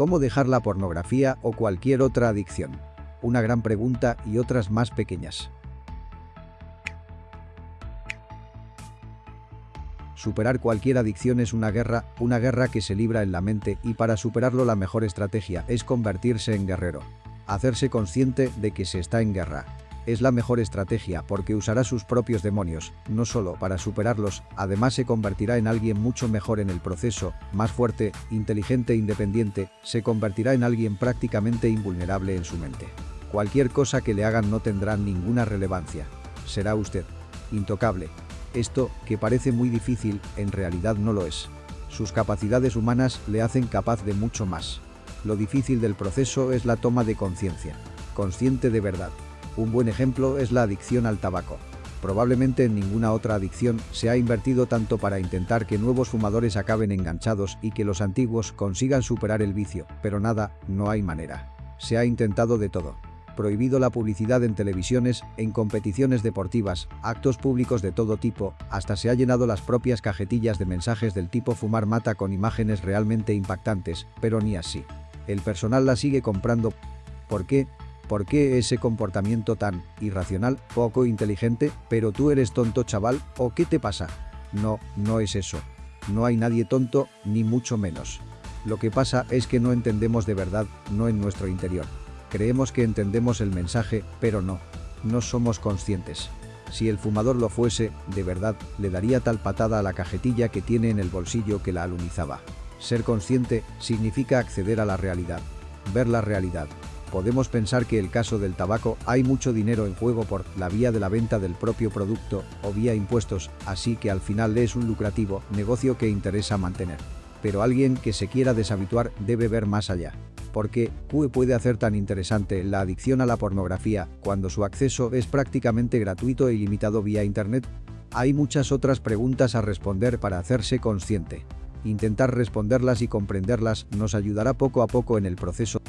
¿Cómo dejar la pornografía o cualquier otra adicción? Una gran pregunta y otras más pequeñas. Superar cualquier adicción es una guerra, una guerra que se libra en la mente y para superarlo la mejor estrategia es convertirse en guerrero. Hacerse consciente de que se está en guerra. Es la mejor estrategia porque usará sus propios demonios, no solo para superarlos, además se convertirá en alguien mucho mejor en el proceso, más fuerte, inteligente e independiente, se convertirá en alguien prácticamente invulnerable en su mente. Cualquier cosa que le hagan no tendrá ninguna relevancia. Será usted. Intocable, esto, que parece muy difícil, en realidad no lo es. Sus capacidades humanas le hacen capaz de mucho más. Lo difícil del proceso es la toma de conciencia. Consciente de verdad. Un buen ejemplo es la adicción al tabaco. Probablemente en ninguna otra adicción se ha invertido tanto para intentar que nuevos fumadores acaben enganchados y que los antiguos consigan superar el vicio, pero nada, no hay manera. Se ha intentado de todo prohibido la publicidad en televisiones, en competiciones deportivas, actos públicos de todo tipo, hasta se ha llenado las propias cajetillas de mensajes del tipo fumar mata con imágenes realmente impactantes, pero ni así. El personal la sigue comprando. ¿Por qué? ¿Por qué ese comportamiento tan irracional, poco inteligente, pero tú eres tonto chaval, o qué te pasa? No, no es eso. No hay nadie tonto, ni mucho menos. Lo que pasa es que no entendemos de verdad, no en nuestro interior. Creemos que entendemos el mensaje, pero no. No somos conscientes. Si el fumador lo fuese, de verdad, le daría tal patada a la cajetilla que tiene en el bolsillo que la alunizaba. Ser consciente significa acceder a la realidad, ver la realidad. Podemos pensar que el caso del tabaco hay mucho dinero en juego por la vía de la venta del propio producto o vía impuestos, así que al final es un lucrativo negocio que interesa mantener. Pero alguien que se quiera deshabituar debe ver más allá. ¿Por qué puede hacer tan interesante la adicción a la pornografía cuando su acceso es prácticamente gratuito e ilimitado vía Internet? Hay muchas otras preguntas a responder para hacerse consciente. Intentar responderlas y comprenderlas nos ayudará poco a poco en el proceso.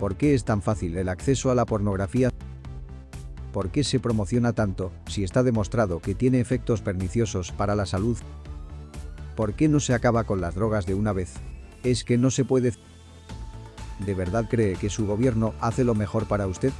¿Por qué es tan fácil el acceso a la pornografía? ¿Por qué se promociona tanto si está demostrado que tiene efectos perniciosos para la salud? ¿Por qué no se acaba con las drogas de una vez? Es que no se puede... ¿De verdad cree que su gobierno hace lo mejor para usted?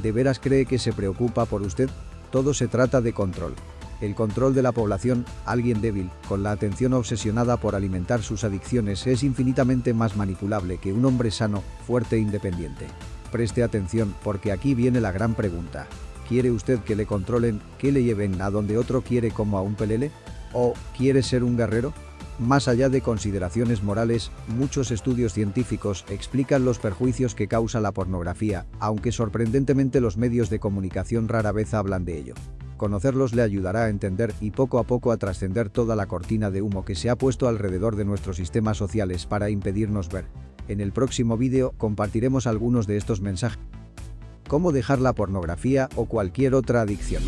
¿De veras cree que se preocupa por usted? Todo se trata de control. El control de la población, alguien débil, con la atención obsesionada por alimentar sus adicciones es infinitamente más manipulable que un hombre sano, fuerte e independiente. Preste atención porque aquí viene la gran pregunta. ¿Quiere usted que le controlen, que le lleven a donde otro quiere como a un pelele? ¿O quiere ser un guerrero? Más allá de consideraciones morales, muchos estudios científicos explican los perjuicios que causa la pornografía, aunque sorprendentemente los medios de comunicación rara vez hablan de ello. Conocerlos le ayudará a entender y poco a poco a trascender toda la cortina de humo que se ha puesto alrededor de nuestros sistemas sociales para impedirnos ver. En el próximo vídeo compartiremos algunos de estos mensajes. Cómo dejar la pornografía o cualquier otra adicción.